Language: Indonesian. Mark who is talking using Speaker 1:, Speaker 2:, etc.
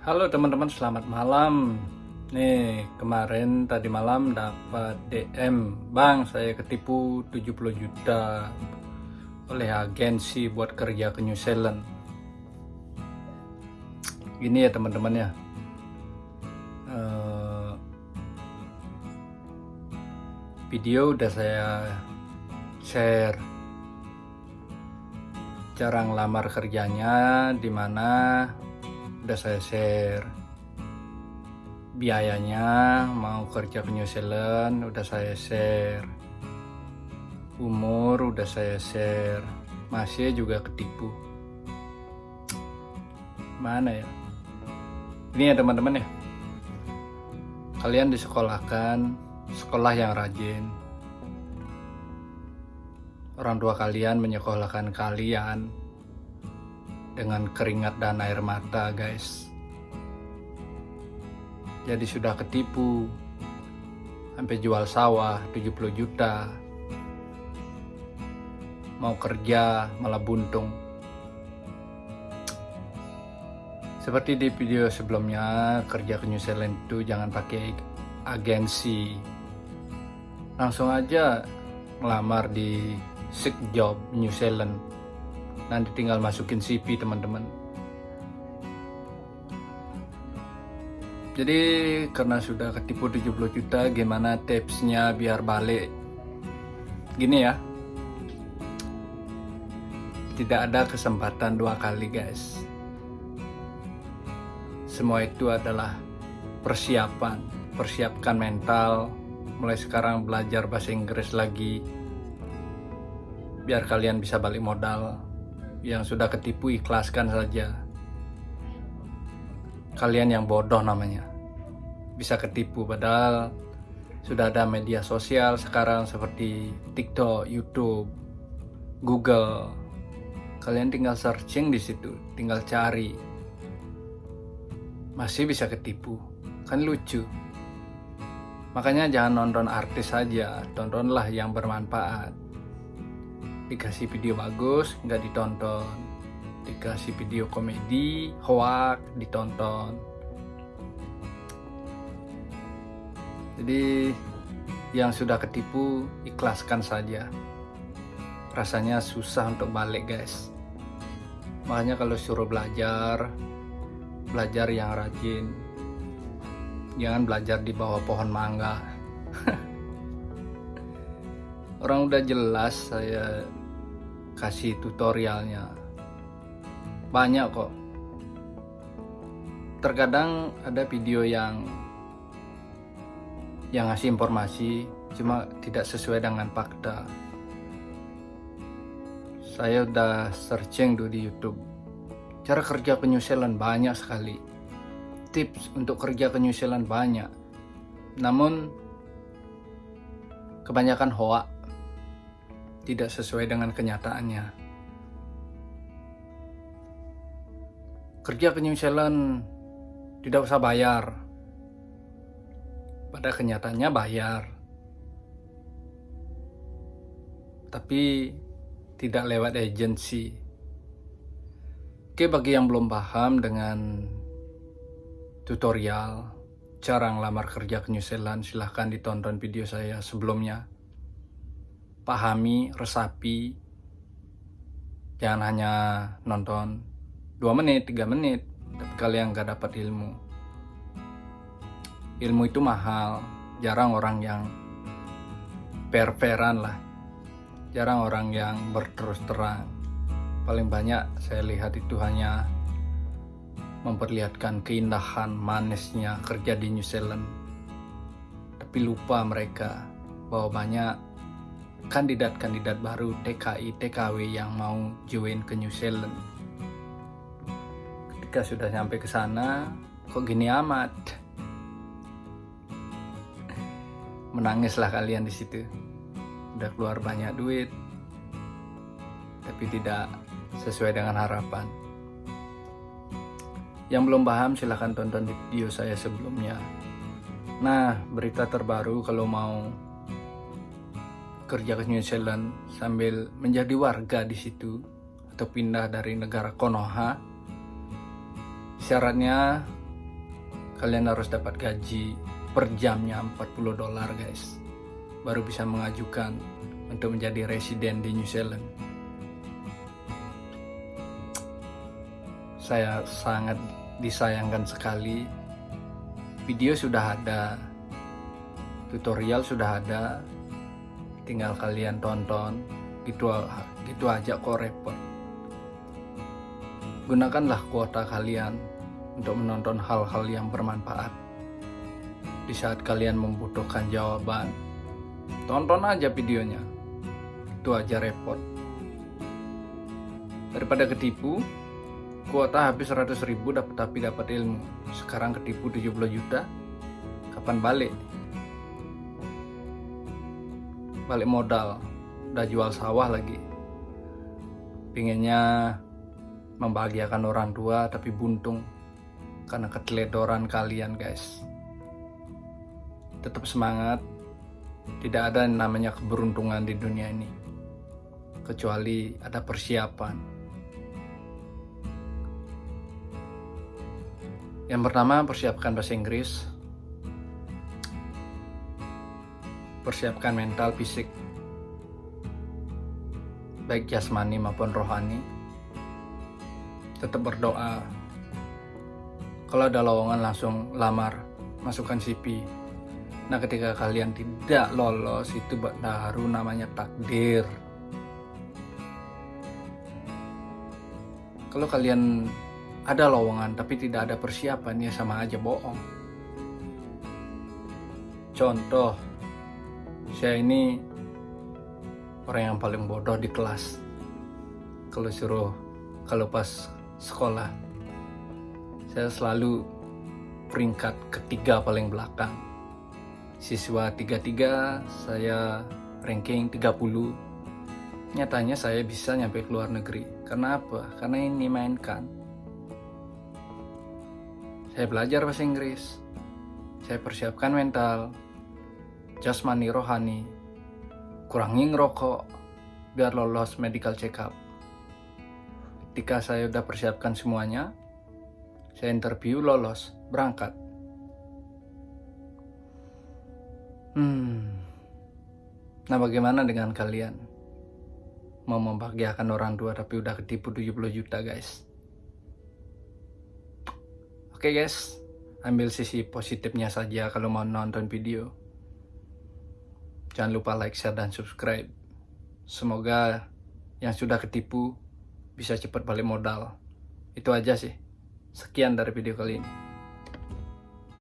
Speaker 1: Halo teman-teman, selamat malam. Nih, kemarin tadi malam dapat DM, Bang, saya ketipu 70 juta oleh agensi buat kerja ke New Zealand. Gini ya teman-teman ya. Eh, video udah saya share cara ngelamar kerjanya di mana udah saya share. Biayanya mau kerja ke New Zealand udah saya share. Umur udah saya share. Masih juga ketipu. Mana ya? Ini ya teman-teman ya. Kalian disekolahkan sekolah yang rajin. Orang tua kalian menyekolahkan kalian dengan keringat dan air mata guys. Jadi sudah ketipu. Sampai jual sawah 70 juta. Mau kerja malah buntung. Seperti di video sebelumnya kerja ke New Zealand itu jangan pakai agensi. Langsung aja melamar di Sick Job New Zealand nanti tinggal masukin CV teman-teman. Jadi karena sudah ketipu 70 juta gimana tipsnya biar balik? Gini ya. Tidak ada kesempatan dua kali guys. Semua itu adalah persiapan. Persiapkan mental. Mulai sekarang belajar bahasa Inggris lagi. Biar kalian bisa balik modal yang sudah ketipu ikhlaskan saja. Kalian yang bodoh namanya. Bisa ketipu padahal sudah ada media sosial sekarang seperti TikTok, YouTube, Google. Kalian tinggal searching di situ, tinggal cari. Masih bisa ketipu. Kan lucu. Makanya jangan nonton artis saja, tontonlah yang bermanfaat dikasih video bagus nggak ditonton. Dikasih video komedi hoak ditonton. Jadi yang sudah ketipu ikhlaskan saja. Rasanya susah untuk balik guys. Makanya kalau suruh belajar belajar yang rajin. Jangan belajar di bawah pohon mangga. Orang udah jelas saya kasih tutorialnya. Banyak kok. Terkadang ada video yang yang ngasih informasi cuma tidak sesuai dengan fakta. Saya udah searching dulu di YouTube. Cara kerja ke banyak sekali. Tips untuk kerja ke banyak. Namun kebanyakan hoak tidak sesuai dengan kenyataannya. Kerja ke New Zealand tidak usah bayar. Pada kenyataannya bayar. Tapi tidak lewat agensi. Oke, bagi yang belum paham dengan tutorial cara ngelamar kerja ke New Zealand, silahkan ditonton video saya sebelumnya pahami, resapi. Jangan hanya nonton 2 menit, 3 menit, tapi kalian gak dapat ilmu. Ilmu itu mahal, jarang orang yang perveran lah. Jarang orang yang berterus terang. Paling banyak saya lihat itu hanya memperlihatkan keindahan manisnya kerja di New Zealand. Tapi lupa mereka bahwa banyak kandidat-kandidat baru TKI TKW yang mau join ke New Zealand. Ketika sudah sampai ke sana, kok gini amat? Menangislah kalian di situ. Udah keluar banyak duit, tapi tidak sesuai dengan harapan. Yang belum paham silahkan tonton video saya sebelumnya. Nah, berita terbaru kalau mau kerja ke New Zealand sambil menjadi warga di situ atau pindah dari negara Konoha. Syaratnya kalian harus dapat gaji per jamnya 40 dolar guys. Baru bisa mengajukan untuk menjadi residen di New Zealand. Saya sangat disayangkan sekali. Video sudah ada tutorial sudah ada tinggal kalian tonton. Gitu gitu aja kok repot. Gunakanlah kuota kalian untuk menonton hal-hal yang bermanfaat. Di saat kalian membutuhkan jawaban tonton aja videonya. Itu aja repot. Daripada ketipu kuota habis 100 ribu dapat tapi dapat ilmu. Sekarang ketipu 70 juta kapan balik balik modal. Udah jual sawah lagi. Pinginnya membahagiakan orang tua tapi buntung. Karena keteledoran kalian guys. Tetap semangat. Tidak ada yang namanya keberuntungan di dunia ini. Kecuali ada persiapan. Yang pertama persiapkan bahasa Inggris persiapkan mental fisik baik jasmani maupun rohani. Tetap berdoa. Kalau ada lowongan langsung lamar masukkan CV nah ketika kalian tidak lolos itu baru namanya takdir. Kalau kalian ada lowongan tapi tidak ada persiapan ya sama aja bohong. Contoh saya ini orang yang paling bodoh di kelas. Kalau suruh kalau pas sekolah saya selalu peringkat ketiga paling belakang. Siswa 33 saya ranking 30 nyatanya saya bisa nyampe ke luar negeri. Karena apa? karena ini mainkan saya belajar bahasa Inggris. Saya persiapkan mental jasmani rohani, kurangi ngerokok biar lolos medical check up. Ketika saya udah persiapkan semuanya, saya interview lolos, berangkat. Hmm. Nah, bagaimana dengan kalian? Mau membahagiakan orang tua tapi udah ketipu 70 juta, guys. Oke, okay, guys. Ambil sisi positifnya saja kalau mau nonton video. Jangan lupa like, share, dan subscribe. Semoga yang sudah ketipu bisa cepat balik modal. Itu aja sih. Sekian dari video kali ini.